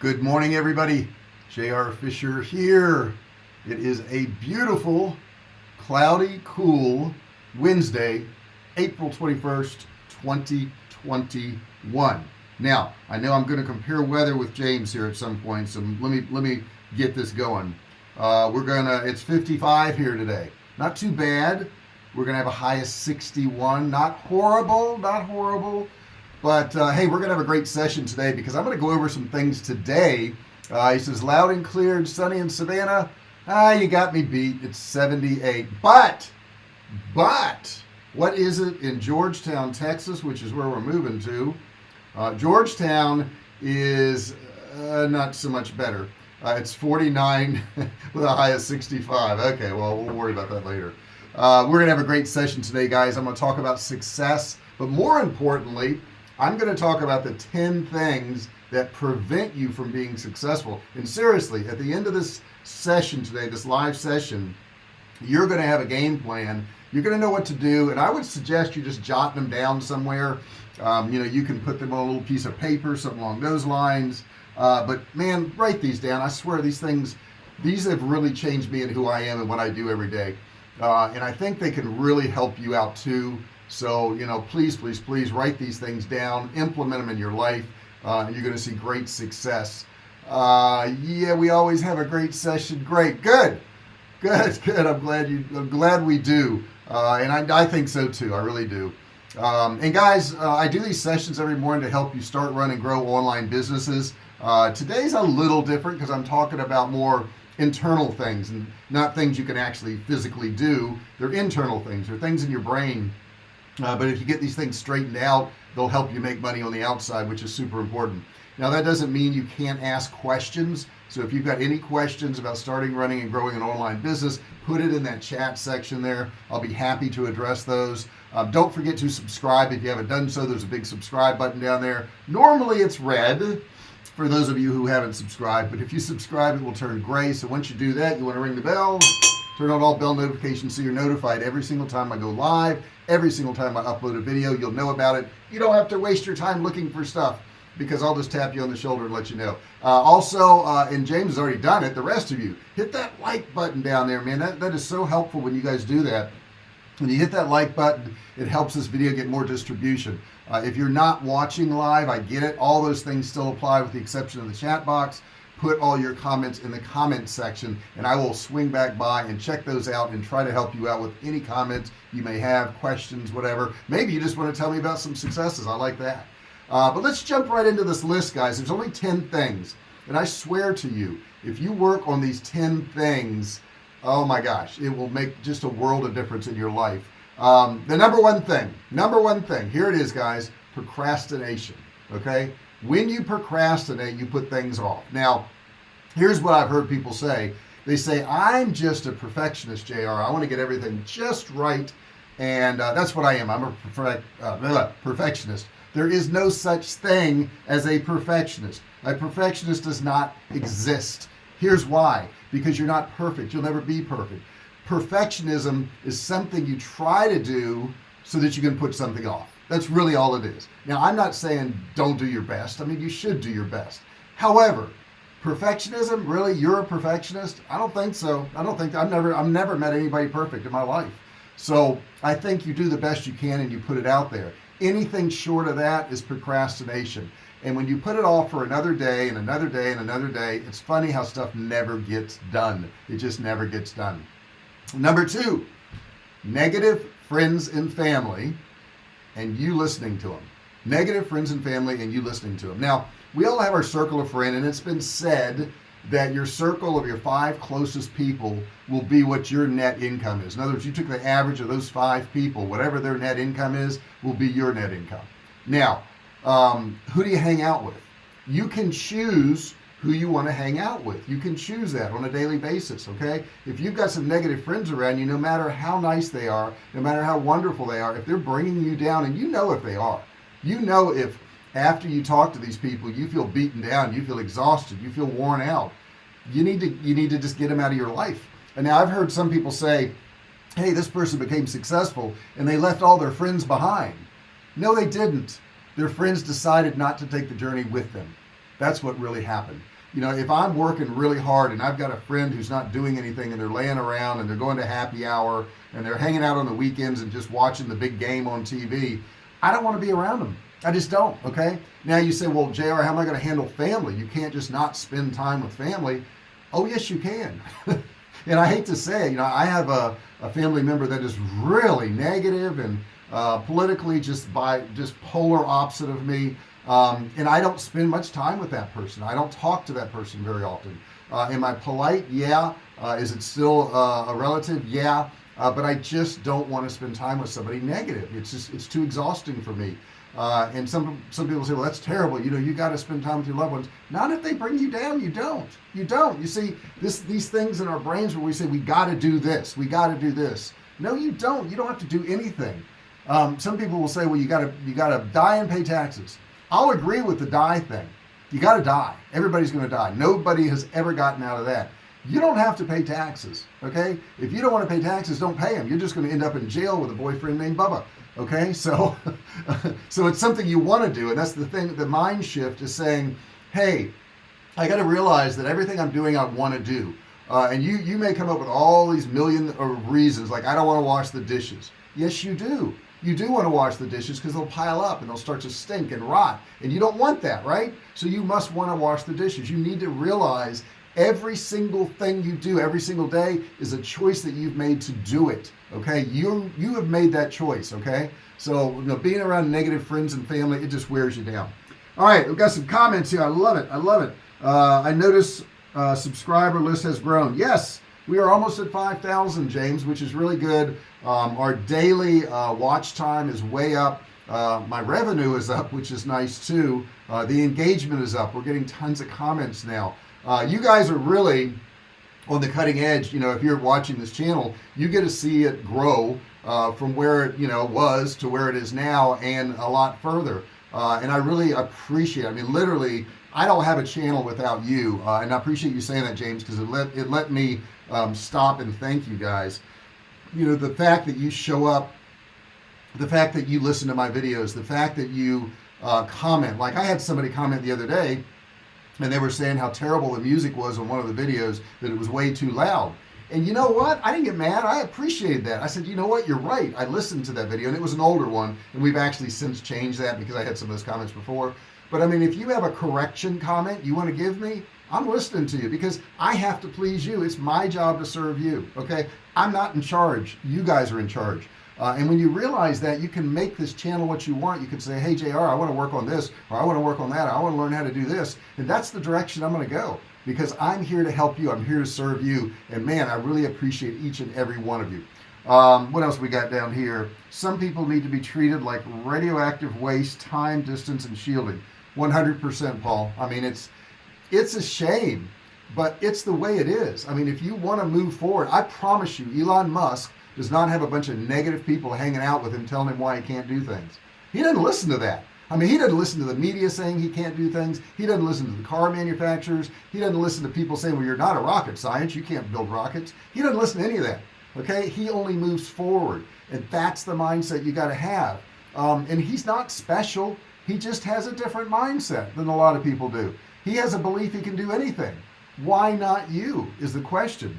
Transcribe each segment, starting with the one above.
good morning everybody. JR Fisher here. It is a beautiful cloudy cool Wednesday April 21st 2021 now I know I'm going to compare weather with James here at some point so let me let me get this going. Uh, we're gonna it's 55 here today. Not too bad. We're gonna have a high of 61 not horrible not horrible but uh, hey we're gonna have a great session today because I'm gonna go over some things today. Uh, he says loud and clear and sunny in Savannah. Ah you got me beat. It's 78 but but what is it in Georgetown Texas which is where we're moving to? Uh, Georgetown is uh, not so much better. Uh, it's 49 with a high of 65 okay well we'll worry about that later. Uh, we're gonna have a great session today guys. I'm gonna talk about success but more importantly I'm going to talk about the 10 things that prevent you from being successful. And seriously at the end of this session today this live session you're going to have a game plan. You're going to know what to do and I would suggest you just jot them down somewhere. Um, you know you can put them on a little piece of paper something along those lines. Uh, but man write these down. I swear these things these have really changed me and who I am and what I do every day. Uh, and I think they can really help you out too so you know please please please write these things down implement them in your life uh, and you're gonna see great success. Uh, yeah we always have a great session. Great good. Good good. I'm glad you I'm glad we do. Uh, and I, I, think so too. I really do. Um, and guys uh, I do these sessions every morning to help you start run and grow online businesses. Uh, today's a little different because I'm talking about more internal things and not things you can actually physically do. They're internal things. They're things in your brain uh, but if you get these things straightened out they'll help you make money on the outside which is super important. Now that doesn't mean you can't ask questions. So if you've got any questions about starting running and growing an online business put it in that chat section there. I'll be happy to address those. Um, don't forget to subscribe if you haven't done so. There's a big subscribe button down there. Normally it's red for those of you who haven't subscribed but if you subscribe it will turn gray. So once you do that you want to ring the bell turn on all bell notifications so you're notified every single time I go live every single time I upload a video you'll know about it. You don't have to waste your time looking for stuff because I'll just tap you on the shoulder and let you know. Uh, also uh, and James has already done it the rest of you hit that like button down there man. That, that is so helpful when you guys do that. When you hit that like button it helps this video get more distribution. Uh, if you're not watching live I get it. All those things still apply with the exception of the chat box put all your comments in the comment section and I will swing back by and check those out and try to help you out with any comments you may have questions whatever. Maybe you just want to tell me about some successes. I like that. Uh, but let's jump right into this list guys. There's only 10 things and I swear to you if you work on these 10 things oh my gosh it will make just a world of difference in your life. Um, the number one thing number one thing here it is guys procrastination okay when you procrastinate you put things off. Now here's what I've heard people say. They say I'm just a perfectionist JR I want to get everything just right and uh, that's what I am. I'm a perfect, uh, perfectionist. There is no such thing as a perfectionist. A perfectionist does not exist. Here's why. Because you're not perfect. You'll never be perfect. Perfectionism is something you try to do so that you can put something off that's really all it is. Now I'm not saying don't do your best. I mean you should do your best. However perfectionism really you're a perfectionist? I don't think so. I don't think I've never I've never met anybody perfect in my life. So I think you do the best you can and you put it out there. Anything short of that is procrastination. And when you put it off for another day and another day and another day it's funny how stuff never gets done. It just never gets done. Number two negative friends and family and you listening to them negative friends and family and you listening to them now we all have our circle of friend and it's been said that your circle of your five closest people will be what your net income is. In other words you took the average of those five people whatever their net income is will be your net income. Now um, who do you hang out with? You can choose who you want to hang out with. You can choose that on a daily basis okay? If you've got some negative friends around you no matter how nice they are no matter how wonderful they are if they're bringing you down and you know if they are you know if after you talk to these people you feel beaten down you feel exhausted you feel worn out you need to you need to just get them out of your life. And now I've heard some people say hey this person became successful and they left all their friends behind. No they didn't. Their friends decided not to take the journey with them. That's what really happened you know if I'm working really hard and I've got a friend who's not doing anything and they're laying around and they're going to happy hour and they're hanging out on the weekends and just watching the big game on TV I don't want to be around them. I just don't okay? Now you say well JR how am I going to handle family? You can't just not spend time with family. Oh yes you can. And I hate to say you know I have a, a family member that is really negative and uh, politically just by just polar opposite of me um, and I don't spend much time with that person. I don't talk to that person very often. Uh, am I polite? Yeah. Uh, is it still uh, a relative? Yeah. Uh, but I just don't want to spend time with somebody negative. It's just it's too exhausting for me. Uh, and some some people say well that's terrible. You know you got to spend time with your loved ones. Not if they bring you down you don't. You don't. You see this these things in our brains where we say we got to do this. We got to do this. No you don't. You don't have to do anything. Um, some people will say well you got to you got to die and pay taxes I'll agree with the die thing. You got to die. Everybody's gonna die. Nobody has ever gotten out of that. You don't have to pay taxes okay? If you don't want to pay taxes don't pay them you're just going to end up in jail with a boyfriend named Bubba okay? So so it's something you want to do and that's the thing the mind shift is saying hey I got to realize that everything I'm doing I want to do. Uh, and you you may come up with all these million of reasons like I don't want to wash the dishes. Yes you do you do want to wash the dishes because they'll pile up and they'll start to stink and rot and you don't want that right? So you must want to wash the dishes. You need to realize every single thing you do every single day is a choice that you've made to do it okay? You you have made that choice okay? So you know being around negative friends and family it just wears you down. All right we've got some comments here. I love it. I love it. Uh, I notice uh, subscriber list has grown. Yes we are almost at 5,000 James which is really good. Um, our daily uh, watch time is way up. Uh, my revenue is up which is nice too. Uh, the engagement is up. We're getting tons of comments now. Uh, you guys are really on the cutting edge. You know if you're watching this channel you get to see it grow uh, from where it you know was to where it is now and a lot further. Uh, and I really appreciate I mean literally I don't have a channel without you. Uh, and I appreciate you saying that James because it let it let me um, stop and thank you guys. You know the fact that you show up the fact that you listen to my videos the fact that you uh, comment. Like I had somebody comment the other day and they were saying how terrible the music was on one of the videos that it was way too loud. And you know what? I didn't get mad. I appreciated that. I said you know what? You're right. I listened to that video and it was an older one and we've actually since changed that because I had some of those comments before. But I mean if you have a correction comment you want to give me I'm listening to you because I have to please you. It's my job to serve you okay? I'm not in charge. You guys are in charge. Uh, and when you realize that you can make this channel what you want. You can say hey JR I want to work on this or I want to work on that. I want to learn how to do this. And that's the direction I'm going to go because I'm here to help you. I'm here to serve you. And man I really appreciate each and every one of you. Um, what else we got down here? Some people need to be treated like radioactive waste time distance and shielding. 100% Paul. I mean it's it's a shame but it's the way it is. I mean if you want to move forward I promise you Elon Musk does not have a bunch of negative people hanging out with him telling him why he can't do things. He doesn't listen to that. I mean he doesn't listen to the media saying he can't do things. He doesn't listen to the car manufacturers. He doesn't listen to people saying well you're not a rocket science you can't build rockets. He doesn't listen to any of that okay? He only moves forward and that's the mindset you got to have. Um, and he's not special. He just has a different mindset than a lot of people do he has a belief he can do anything. Why not you is the question.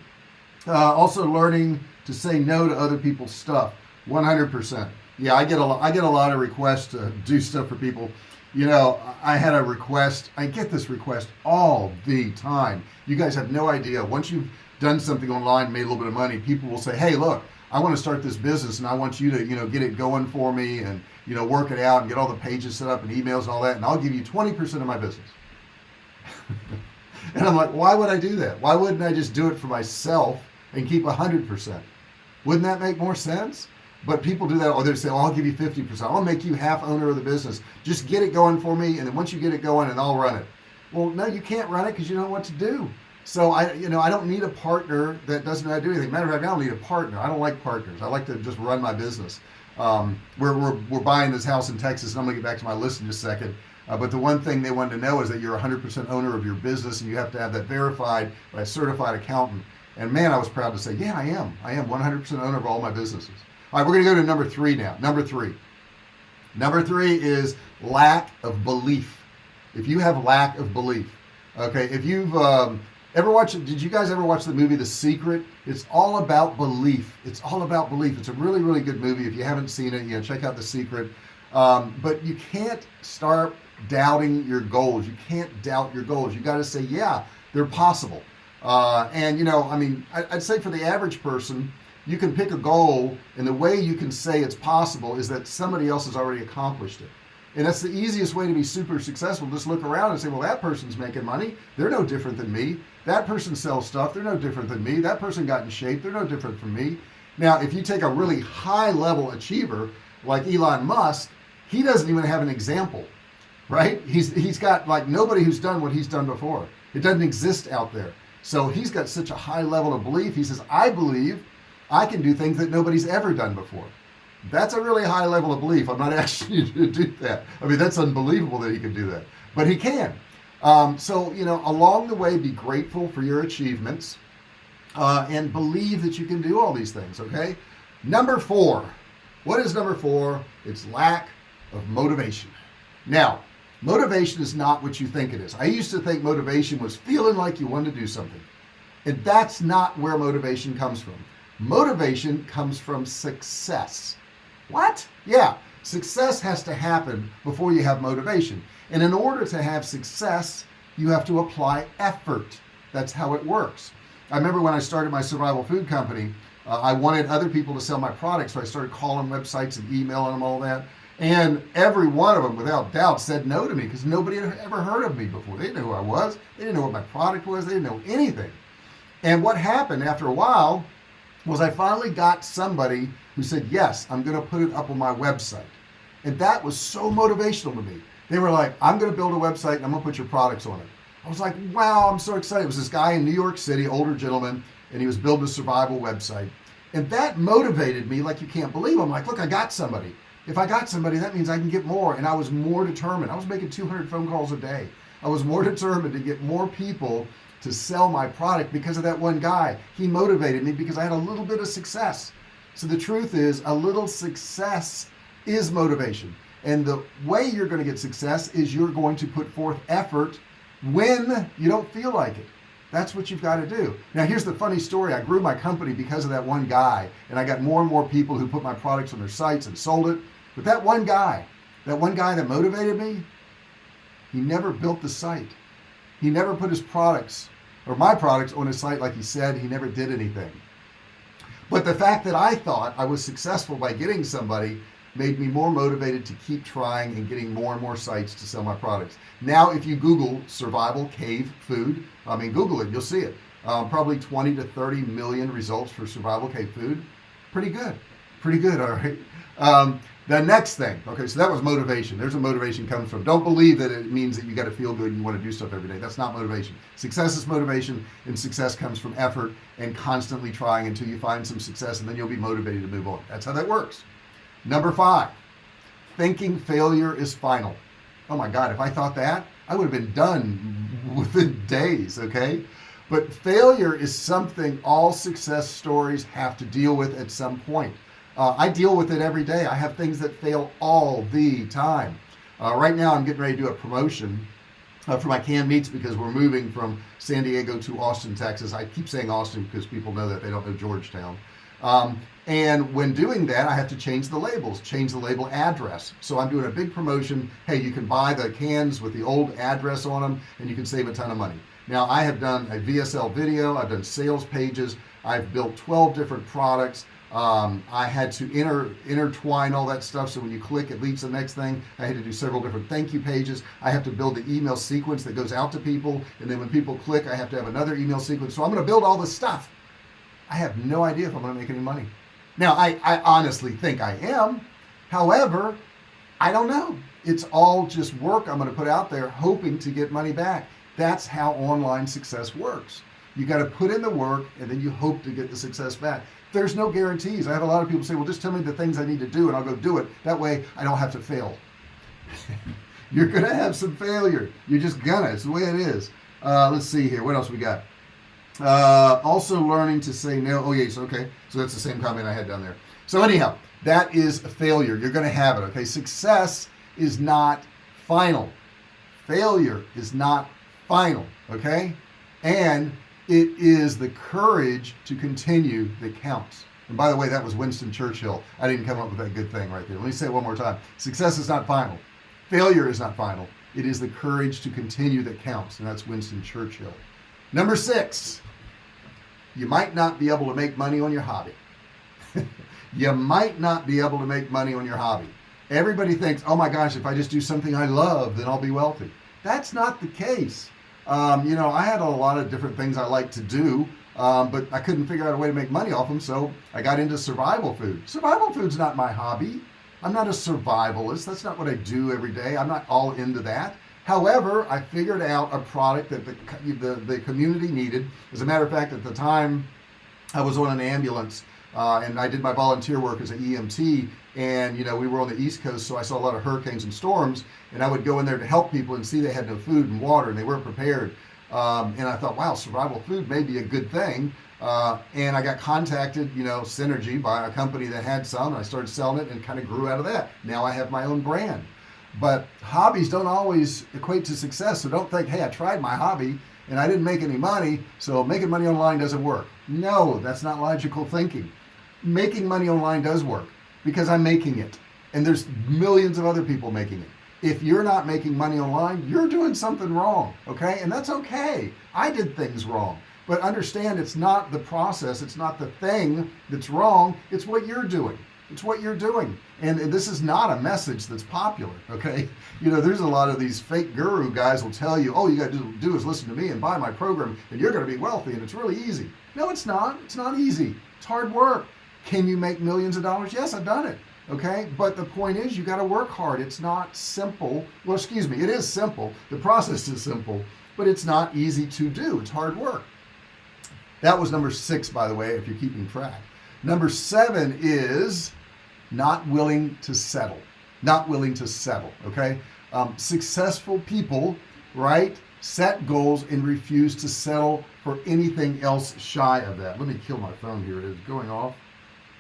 Uh, also learning to say no to other people's stuff 100% yeah I get a lot I get a lot of requests to do stuff for people. You know I had a request I get this request all the time. You guys have no idea. Once you've done something online made a little bit of money people will say hey look I want to start this business and I want you to you know get it going for me and you know work it out and get all the pages set up and emails and all that and I'll give you 20% of my business and I'm like why would I do that? Why wouldn't I just do it for myself and keep hundred percent? Wouldn't that make more sense? But people do that or they say oh, I'll give you 50% I'll make you half owner of the business. Just get it going for me and then once you get it going and I'll run it. Well no you can't run it because you don't know what to do. So I you know I don't need a partner that doesn't know how to do anything. Matter of fact I don't need a partner. I don't like partners. I like to just run my business. Um, we're, we're, we're buying this house in Texas and I'm gonna get back to my list in just a second uh, but the one thing they wanted to know is that you're 100% owner of your business and you have to have that verified by a certified accountant. And man I was proud to say yeah I am. I am 100% owner of all my businesses. All right we're gonna go to number three now. Number three. Number three is lack of belief. If you have lack of belief okay if you've um, ever watched did you guys ever watch the movie The Secret? It's all about belief. It's all about belief. It's a really really good movie. If you haven't seen it know check out The Secret. Um, but you can't start doubting your goals. You can't doubt your goals. You got to say yeah they're possible. Uh, and you know I mean I'd say for the average person you can pick a goal and the way you can say it's possible is that somebody else has already accomplished it. And that's the easiest way to be super successful. Just look around and say well that person's making money. They're no different than me. That person sells stuff. They're no different than me. That person got in shape. They're no different from me. Now if you take a really high level achiever like Elon Musk he doesn't even have an example right? He's he's got like nobody who's done what he's done before. It doesn't exist out there. So he's got such a high level of belief. He says I believe I can do things that nobody's ever done before. That's a really high level of belief. I'm not asking you to do that. I mean that's unbelievable that he can do that. But he can. Um, so you know along the way be grateful for your achievements uh, and believe that you can do all these things okay? Number four. What is number four? It's lack of motivation. Now motivation is not what you think it is. I used to think motivation was feeling like you wanted to do something. And that's not where motivation comes from. Motivation comes from success. What? Yeah. Success has to happen before you have motivation. And in order to have success you have to apply effort. That's how it works. I remember when I started my survival food company uh, I wanted other people to sell my products so I started calling websites and emailing them all that and every one of them without doubt said no to me because nobody had ever heard of me before. They didn't know who I was. They didn't know what my product was. They didn't know anything. And what happened after a while was I finally got somebody who said yes I'm gonna put it up on my website. And that was so motivational to me. They were like I'm gonna build a website and I'm gonna put your products on it. I was like wow I'm so excited. It was this guy in New York City older gentleman and he was building a survival website. And that motivated me like you can't believe. I'm like look I got somebody if I got somebody that means I can get more and I was more determined. I was making 200 phone calls a day. I was more determined to get more people to sell my product because of that one guy. He motivated me because I had a little bit of success. So the truth is a little success is motivation. And the way you're going to get success is you're going to put forth effort when you don't feel like it. That's what you've got to do. Now here's the funny story. I grew my company because of that one guy and I got more and more people who put my products on their sites and sold it but that one guy that one guy that motivated me he never built the site. He never put his products or my products on his site like he said. He never did anything. But the fact that I thought I was successful by getting somebody made me more motivated to keep trying and getting more and more sites to sell my products. Now if you google survival cave food I mean google it you'll see it. Um, probably 20 to 30 million results for survival cave food. Pretty good. Pretty good all right um, the next thing okay so that was motivation. There's a motivation comes from. Don't believe that it means that you got to feel good and you want to do stuff every day. That's not motivation. Success is motivation and success comes from effort and constantly trying until you find some success and then you'll be motivated to move on. That's how that works. Number five thinking failure is final. Oh my god if I thought that I would have been done within days okay? But failure is something all success stories have to deal with at some point uh, I deal with it every day. I have things that fail all the time. Uh, right now I'm getting ready to do a promotion uh, for my canned meats because we're moving from San Diego to Austin Texas. I keep saying Austin because people know that they don't know Georgetown. Um, and when doing that I have to change the labels change the label address. So I'm doing a big promotion. Hey you can buy the cans with the old address on them and you can save a ton of money. Now I have done a VSL video. I've done sales pages. I've built 12 different products um, I had to inter intertwine all that stuff so when you click it leads to the next thing. I had to do several different thank you pages. I have to build the email sequence that goes out to people and then when people click I have to have another email sequence. So I'm going to build all this stuff. I have no idea if I'm going to make any money. Now I, I honestly think I am. However I don't know. It's all just work I'm going to put out there hoping to get money back. That's how online success works you got to put in the work and then you hope to get the success back. There's no guarantees. I have a lot of people say well just tell me the things I need to do and I'll go do it. That way I don't have to fail. You're gonna have some failure. You're just gonna. It's the way it is. Uh, let's see here. What else we got? Uh, also learning to say no. Oh yes okay. So that's the same comment I had down there. So anyhow that is a failure. You're gonna have it okay? Success is not final. Failure is not final okay? And it is the courage to continue that counts and by the way that was Winston Churchill. I didn't come up with that good thing right there. Let me say it one more time. Success is not final. Failure is not final. It is the courage to continue that counts and that's Winston Churchill. Number six you might not be able to make money on your hobby. You might not be able to make money on your hobby. Everybody thinks oh my gosh if I just do something I love then I'll be wealthy. That's not the case um, you know I had a lot of different things I like to do um, but I couldn't figure out a way to make money off them so I got into survival food. Survival food's not my hobby. I'm not a survivalist. That's not what I do every day. I'm not all into that. However I figured out a product that the, the, the community needed. As a matter of fact at the time I was on an ambulance uh, and I did my volunteer work as an EMT and you know we were on the East Coast so I saw a lot of hurricanes and storms and I would go in there to help people and see they had no food and water and they weren't prepared. Um, and I thought wow survival food may be a good thing. Uh, and I got contacted you know Synergy by a company that had some and I started selling it and kind of grew out of that. Now I have my own brand. But hobbies don't always equate to success so don't think hey I tried my hobby and I didn't make any money so making money online doesn't work. No that's not logical thinking. Making money online does work because I'm making it. And there's millions of other people making it. If you're not making money online you're doing something wrong okay? And that's okay. I did things wrong. But understand it's not the process it's not the thing that's wrong it's what you're doing. It's what you're doing. And, this is not a message that's popular okay? You know there's a lot of these fake guru guys will tell you oh you got to do is listen to me and buy my program and you're to be wealthy and it's really easy. No it's not. It's not easy. It's hard work can you make millions of dollars? Yes I've done it okay? But the point is you got to work hard. It's not simple. Well excuse me it is simple. The process is simple but it's not easy to do. It's hard work. That was number six by the way if you're keeping track. Number seven is not willing to settle. Not willing to settle okay? Um, successful people right set goals and refuse to settle for anything else shy of that. Let me kill my phone here. It is going off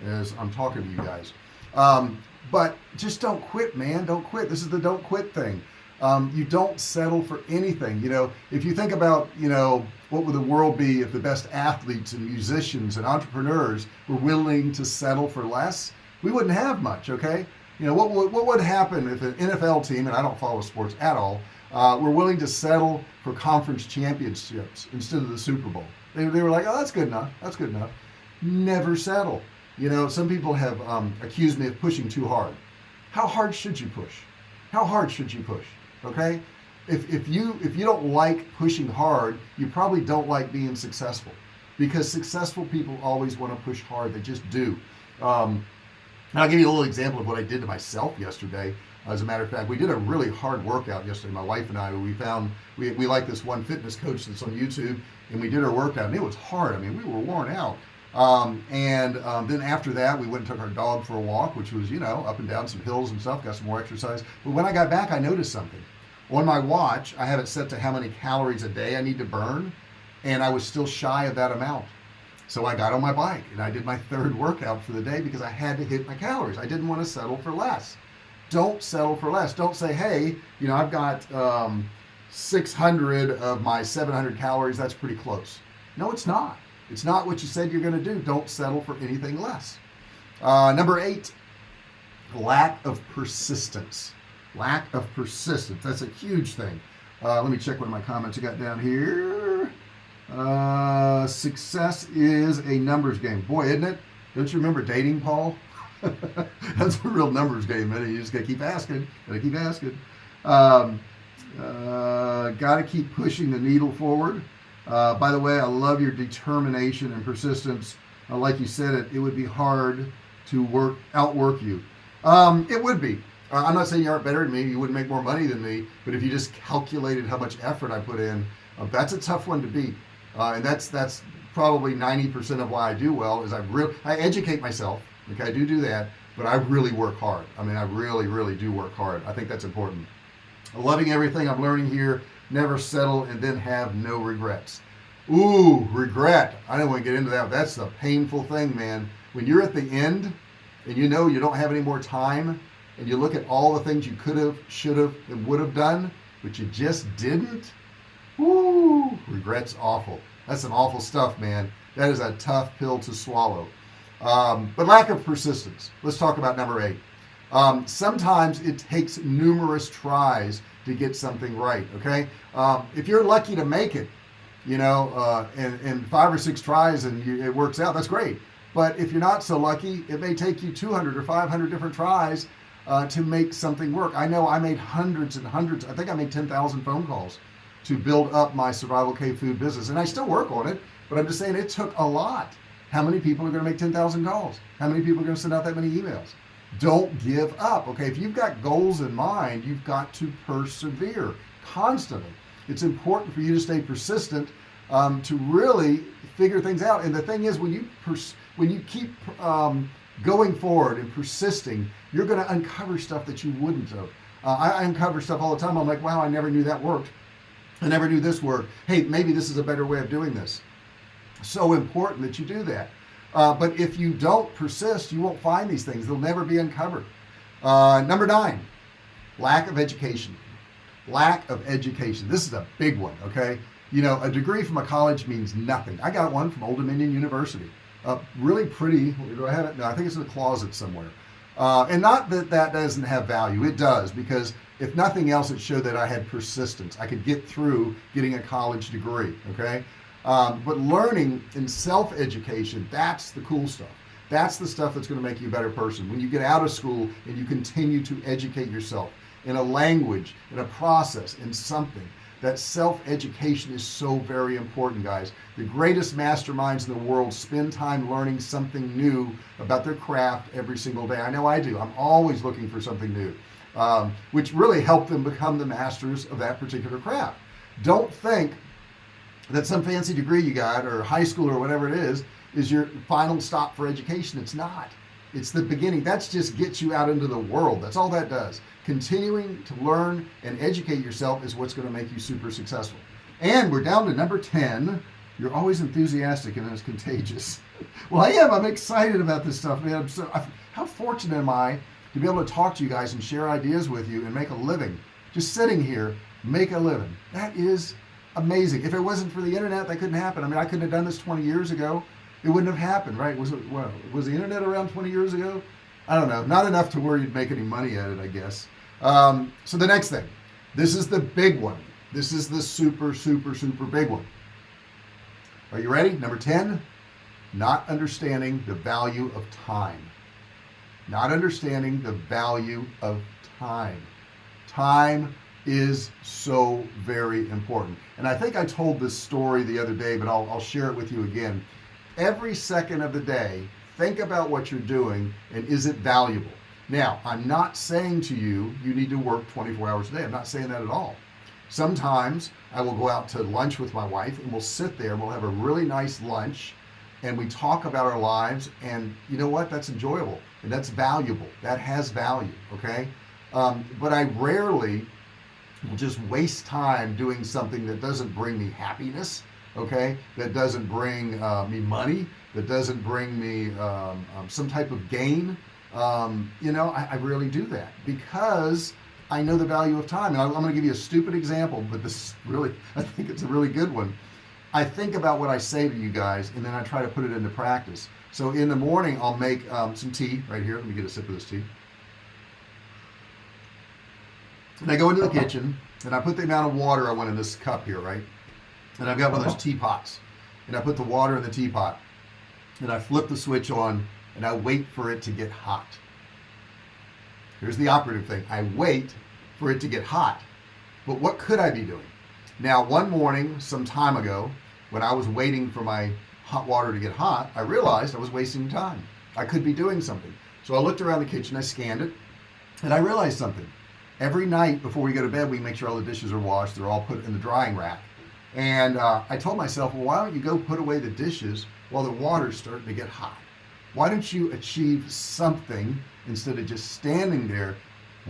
as I'm talking to you guys. Um, but just don't quit man. Don't quit. This is the don't quit thing. Um, you don't settle for anything. You know if you think about you know what would the world be if the best athletes and musicians and entrepreneurs were willing to settle for less? We wouldn't have much okay? You know what would, what would happen if an NFL team and I don't follow sports at all uh, were willing to settle for conference championships instead of the Super Bowl? They, they were like oh that's good enough. That's good enough. Never settle you know some people have um, accused me of pushing too hard. How hard should you push? How hard should you push? Okay? If, if you if you don't like pushing hard you probably don't like being successful. Because successful people always want to push hard they just do. Um, I'll give you a little example of what I did to myself yesterday. As a matter of fact we did a really hard workout yesterday my wife and I. We found we, we like this one fitness coach that's on YouTube and we did our workout and it was hard. I mean we were worn out um, and um, then after that we went and took our dog for a walk which was you know up and down some hills and stuff got some more exercise. But when I got back I noticed something. On my watch I have it set to how many calories a day I need to burn and I was still shy of that amount. So I got on my bike and I did my third workout for the day because I had to hit my calories. I didn't want to settle for less. Don't settle for less. Don't say hey you know I've got um, 600 of my 700 calories. That's pretty close. No it's not it's not what you said you're going to do. Don't settle for anything less. Uh, number eight lack of persistence. Lack of persistence. That's a huge thing. Uh, let me check one of my comments I got down here. Uh, success is a numbers game. Boy isn't it? Don't you remember dating Paul? That's a real numbers game man. You just gotta keep asking. Gotta keep asking. Um, uh, gotta keep pushing the needle forward uh, by the way I love your determination and persistence. Uh, like you said it it would be hard to work outwork you. Um, it would be. Uh, I'm not saying you aren't better than me. You wouldn't make more money than me. But if you just calculated how much effort I put in uh, that's a tough one to beat. Uh, and that's that's probably 90% of why I do well is I really I educate myself. Okay I do do that. But I really work hard. I mean I really really do work hard. I think that's important. Loving everything I'm learning here never settle and then have no regrets Ooh regret I don't want to get into that that's the painful thing man when you're at the end and you know you don't have any more time and you look at all the things you could have should have and would have done but you just didn't Woo, regrets awful. That's some awful stuff, man. That is a tough pill to swallow. Um, but lack of persistence. Let's talk about number eight. Um, sometimes it takes numerous tries to get something right. Okay. Um, if you're lucky to make it, you know, uh, in, in five or six tries and you, it works out, that's great. But if you're not so lucky, it may take you 200 or 500 different tries uh, to make something work. I know I made hundreds and hundreds. I think I made 10,000 phone calls to build up my survival cave food business and I still work on it but I'm just saying it took a lot how many people are going to make 10,000 calls how many people are going to send out that many emails don't give up okay? If you've got goals in mind you've got to persevere constantly. It's important for you to stay persistent um, to really figure things out. And the thing is when you when you keep um, going forward and persisting you're going to uncover stuff that you wouldn't have. Uh, I, I uncover stuff all the time. I'm like wow I never knew that worked. I never knew this worked. Hey maybe this is a better way of doing this. So important that you do that uh, but if you don't persist you won't find these things. They'll never be uncovered. Uh, number nine lack of education. Lack of education. This is a big one okay? You know a degree from a college means nothing. I got one from Old Dominion University. Uh, really pretty do I have it no I think it's in the closet somewhere. Uh, and not that that doesn't have value. It does because if nothing else it showed that I had persistence. I could get through getting a college degree okay um, but learning and self-education that's the cool stuff. That's the stuff that's going to make you a better person. When you get out of school and you continue to educate yourself in a language in a process in something that self-education is so very important guys. The greatest masterminds in the world spend time learning something new about their craft every single day. I know I do. I'm always looking for something new um, which really help them become the masters of that particular craft. Don't think that some fancy degree you got or high school or whatever it is is your final stop for education. It's not. It's the beginning. That's just gets you out into the world. That's all that does. Continuing to learn and educate yourself is what's going to make you super successful. And we're down to number 10 you're always enthusiastic and it's contagious. Well I am. I'm excited about this stuff man. I'm so I, how fortunate am I to be able to talk to you guys and share ideas with you and make a living. Just sitting here make a living. That is amazing. If it wasn't for the internet that couldn't happen. I mean I couldn't have done this 20 years ago. It wouldn't have happened right? Was it well was the internet around 20 years ago? I don't know. Not enough to where you'd make any money at it I guess. Um, so the next thing. This is the big one. This is the super super super big one. Are you ready? Number 10 not understanding the value of time. Not understanding the value of time. Time is so very important. And I think I told this story the other day but I'll, I'll share it with you again. Every second of the day think about what you're doing and is it valuable? Now I'm not saying to you you need to work 24 hours a day. I'm not saying that at all. Sometimes I will go out to lunch with my wife and we'll sit there and we'll have a really nice lunch and we talk about our lives and you know what? That's enjoyable and that's valuable. That has value okay? Um, but I rarely just waste time doing something that doesn't bring me happiness okay? That doesn't bring uh, me money that doesn't bring me um, um, some type of gain. Um, you know I, I, really do that because I know the value of time. And I, I'm going to give you a stupid example but this really I think it's a really good one. I think about what I say to you guys and then I try to put it into practice. So in the morning I'll make um, some tea right here. Let me get a sip of this tea and I go into the kitchen and I put the amount of water I want in this cup here right? And I've got one of those uh-huh. teapots. And I put the water in the teapot and I flip the switch on and I wait for it to get hot. Here's the operative thing. I wait for it to get hot. But what could I be doing? Now one morning some time ago when I was waiting for my hot water to get hot I realized I was wasting time. I could be doing something. So I looked around the kitchen I scanned it and I realized something every night before we go to bed we make sure all the dishes are washed they're all put in the drying rack. And uh, I told myself well why don't you go put away the dishes while the water's starting to get hot? Why don't you achieve something instead of just standing there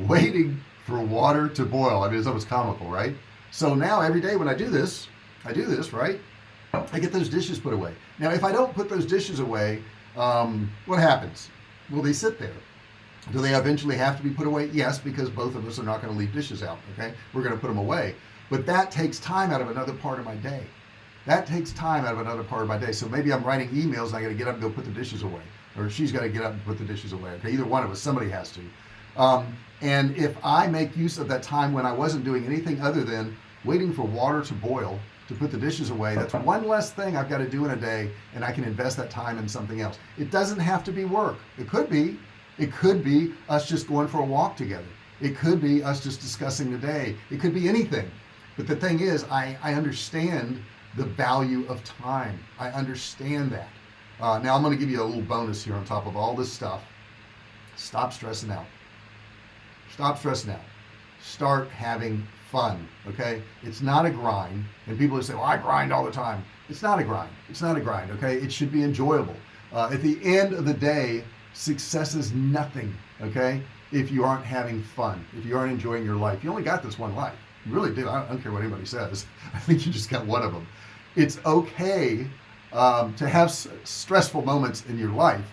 waiting for water to boil? I mean it's almost comical right? So now every day when I do this I do this right? I get those dishes put away. Now if I don't put those dishes away um, what happens? Will they sit there do they eventually have to be put away? Yes because both of us are not going to leave dishes out okay? We're going to put them away. But that takes time out of another part of my day. That takes time out of another part of my day. So maybe I'm writing emails and I got to get up and go put the dishes away or she's got to get up and put the dishes away okay? Either one of us somebody has to. Um, and if I make use of that time when I wasn't doing anything other than waiting for water to boil to put the dishes away that's one less thing I've got to do in a day and I can invest that time in something else. It doesn't have to be work. It could be it could be us just going for a walk together. It could be us just discussing the day. It could be anything. But the thing is I I understand the value of time. I understand that. Uh, now I'm going to give you a little bonus here on top of all this stuff. Stop stressing out. Stop stressing out. Start having fun okay? It's not a grind and people who say well I grind all the time. It's not a grind. It's not a grind okay? It should be enjoyable. Uh, at the end of the day success is nothing okay if you aren't having fun if you aren't enjoying your life. You only got this one life. You really do I don't care what anybody says. I think you just got one of them it's okay um, to have stressful moments in your life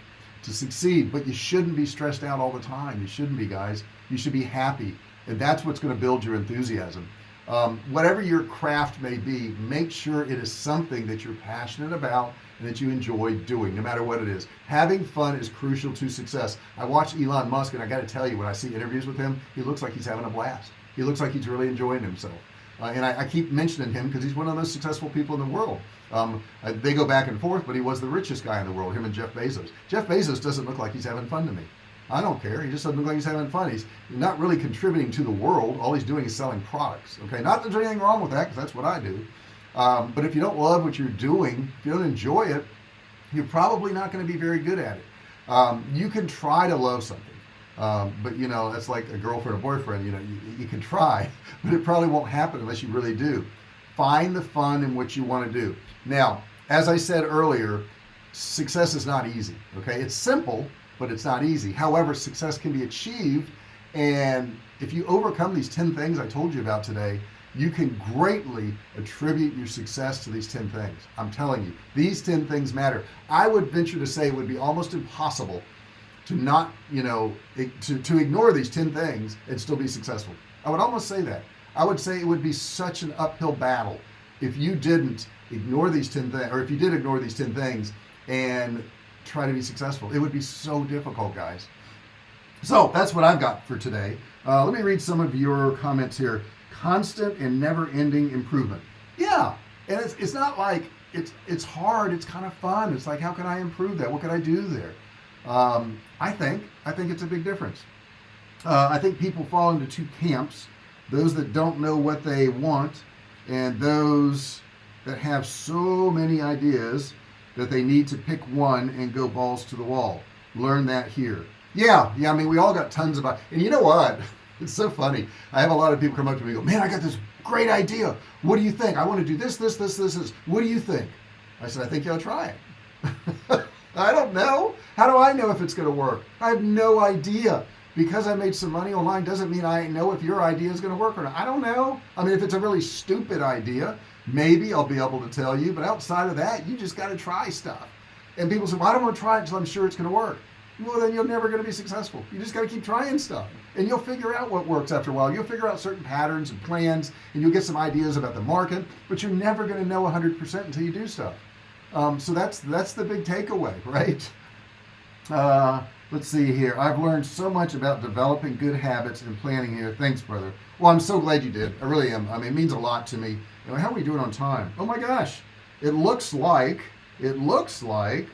to succeed but you shouldn't be stressed out all the time. You shouldn't be guys. You should be happy and that's what's going to build your enthusiasm um, whatever your craft may be make sure it is something that you're passionate about and that you enjoy doing no matter what it is. Having fun is crucial to success. I watch Elon Musk and I got to tell you when I see interviews with him he looks like he's having a blast. He looks like he's really enjoying himself. Uh, and I, I, keep mentioning him because he's one of the most successful people in the world. Um, uh, they go back and forth but he was the richest guy in the world him and Jeff Bezos. Jeff Bezos doesn't look like he's having fun to me I don't care. He just doesn't look like he's having fun. He's not really contributing to the world. All he's doing is selling products okay? Not that there's anything wrong with that because that's what I do. Um, but if you don't love what you're doing if you don't enjoy it you're probably not going to be very good at it. Um, you can try to love something um, but you know that's like a girlfriend or boyfriend you know you, you can try but it probably won't happen unless you really do. Find the fun in what you want to do. Now as I said earlier success is not easy okay? It's simple but it's not easy. However success can be achieved and if you overcome these 10 things I told you about today you can greatly attribute your success to these 10 things. I'm telling you these 10 things matter. I would venture to say it would be almost impossible to not you know to, to ignore these 10 things and still be successful. I would almost say that. I would say it would be such an uphill battle if you didn't ignore these 10 things or if you did ignore these 10 things and try to be successful. It would be so difficult guys. So that's what I've got for today. Uh, let me read some of your comments here. Constant and never-ending improvement. Yeah and it's, it's not like it's it's hard. It's kind of fun. It's like how can I improve that? What can I do there? Um, I think I think it's a big difference. Uh, I think people fall into two camps. Those that don't know what they want and those that have so many ideas that they need to pick one and go balls to the wall. Learn that here. Yeah yeah I mean we all got tons of and you know what? It's so funny. I have a lot of people come up to me and go man I got this great idea. What do you think? I want to do this this this this this. What do you think? I said I think to try it. I don't know. How do I know if it's gonna work? I have no idea. Because I made some money online doesn't mean I know if your idea is going to work or not. I don't know. I mean if it's a really stupid idea maybe I'll be able to tell you but outside of that you just got to try stuff. And people say well, I don't want to try it until I'm sure it's going to work. Well then you're never going to be successful. You just got to keep trying stuff. And you'll figure out what works after a while. You'll figure out certain patterns and plans and you'll get some ideas about the market but you're never going to know 100% until you do stuff. Um, so that's that's the big takeaway right? Uh, let's see here. I've learned so much about developing good habits and planning here. Thanks brother. Well I'm so glad you did. I really am. I mean it means a lot to me how are we doing on time? Oh my gosh it looks like it looks like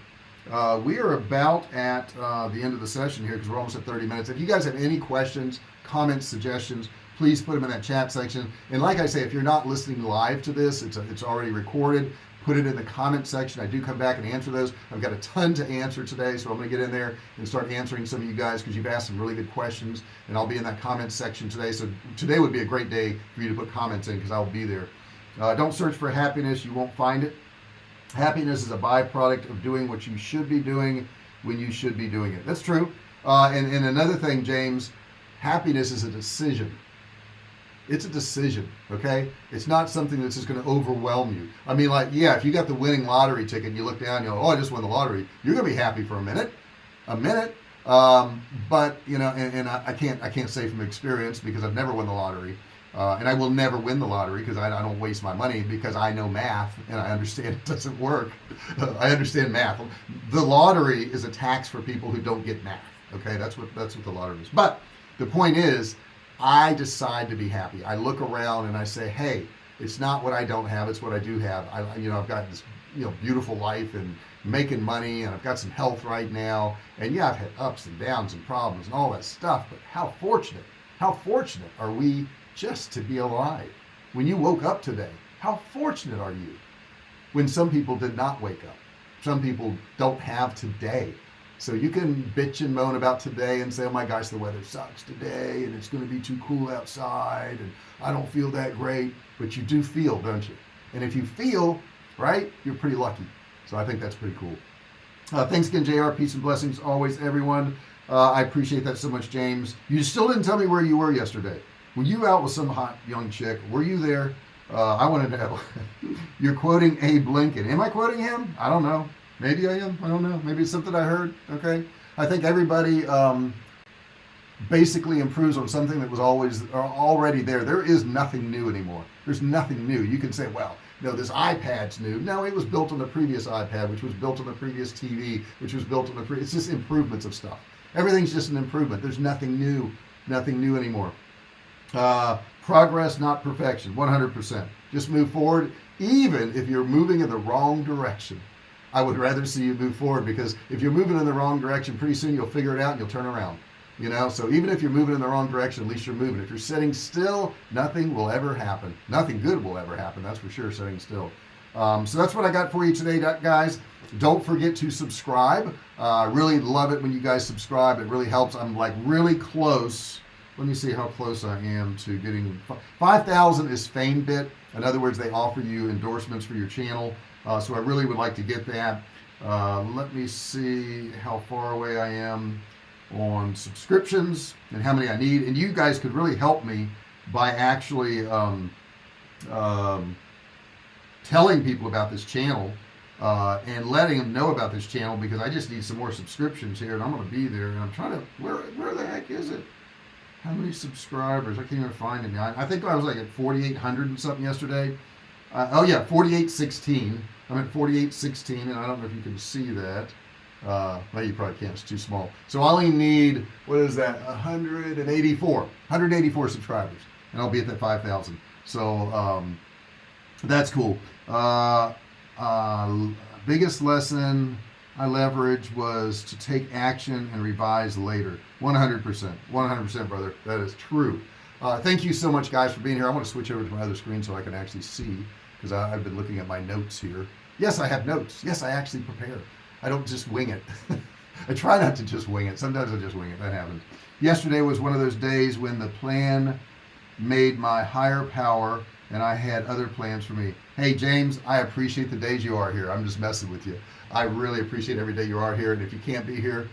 uh, we are about at uh, the end of the session here because we're almost at 30 minutes. If you guys have any questions comments suggestions please put them in that chat section. And like I say if you're not listening live to this it's a, it's already recorded. Put it in the comment section. I do come back and answer those. I've got a ton to answer today so I'm gonna get in there and start answering some of you guys because you've asked some really good questions and I'll be in that comment section today. So today would be a great day for you to put comments in because I'll be there uh, don't search for happiness. You won't find it. Happiness is a byproduct of doing what you should be doing when you should be doing it. That's true. Uh, and, and another thing James happiness is a decision. It's a decision okay? It's not something that's just going to overwhelm you. I mean like yeah if you got the winning lottery ticket and you look down you know oh I just won the lottery you're gonna be happy for a minute a minute. Um, but you know and, and I, I, can't I can't say from experience because I've never won the lottery uh, and I will never win the lottery because I, I, don't waste my money because I know math and I understand it doesn't work. I understand math. The lottery is a tax for people who don't get math okay? That's what that's what the lottery is. But the point is I decide to be happy. I look around and I say hey it's not what I don't have it's what I do have. I you know I've got this you know beautiful life and making money and I've got some health right now. And yeah I've had ups and downs and problems and all that stuff but how fortunate how fortunate are we just to be alive. When you woke up today how fortunate are you? When some people did not wake up. Some people don't have today. So you can bitch and moan about today and say oh my gosh the weather sucks today and it's going to be too cool outside and I don't feel that great. But you do feel don't you? And if you feel right you're pretty lucky. So I think that's pretty cool. Uh, thanks again JR peace and blessings always everyone. Uh, I appreciate that so much James. You still didn't tell me where you were yesterday were you out with some hot young chick? Were you there? Uh, I want to know. You're quoting Abe Lincoln. Am I quoting him? I don't know. Maybe I am. I don't know. Maybe it's something I heard. Okay. I think everybody um, basically improves on something that was always uh, already there. There is nothing new anymore. There's nothing new. You can say well no this iPad's new. No it was built on the previous iPad which was built on the previous TV which was built on the previous it's just improvements of stuff. Everything's just an improvement. There's nothing new. Nothing new anymore uh, progress not perfection 100% just move forward even if you're moving in the wrong direction. I would rather see you move forward because if you're moving in the wrong direction pretty soon you'll figure it out and you'll turn around you know? So even if you're moving in the wrong direction at least you're moving. If you're sitting still nothing will ever happen. Nothing good will ever happen that's for sure sitting still. Um, so that's what I got for you today guys. Don't forget to subscribe. I uh, really love it when you guys subscribe. It really helps. I'm like really close let me see how close I am to getting 5,000 is FameBit in other words they offer you endorsements for your channel. Uh, so I really would like to get that. Uh, let me see how far away I am on subscriptions and how many I need. And you guys could really help me by actually um, um, telling people about this channel uh, and letting them know about this channel because I just need some more subscriptions here and I'm gonna be there and I'm trying to where where the heck is it how many subscribers? I can't even find it now I think I was like at 4,800 and something yesterday. Uh, oh yeah 4816 I'm at 4816 and I don't know if you can see that. Uh, well you probably can't. It's too small. So I only need what is that 184 184 subscribers and I'll be at that 5,000 so um, that's cool. Uh, uh, biggest lesson I leverage was to take action and revise later. 100% 100% brother. That is true. Uh, thank you so much guys for being here. I want to switch over to my other screen so I can actually see because I've been looking at my notes here. Yes I have notes. Yes I actually prepare. I don't just wing it. I try not to just wing it. Sometimes I just wing it. That happens. Yesterday was one of those days when the plan made my higher power and I had other plans for me. Hey James I appreciate the days you are here. I'm just messing with you I really appreciate every day you are here and if you can't be here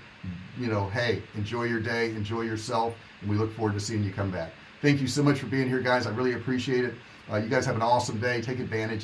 you know hey enjoy your day enjoy yourself and we look forward to seeing you come back. Thank you so much for being here guys. I really appreciate it. Uh, you guys have an awesome day. Take advantage of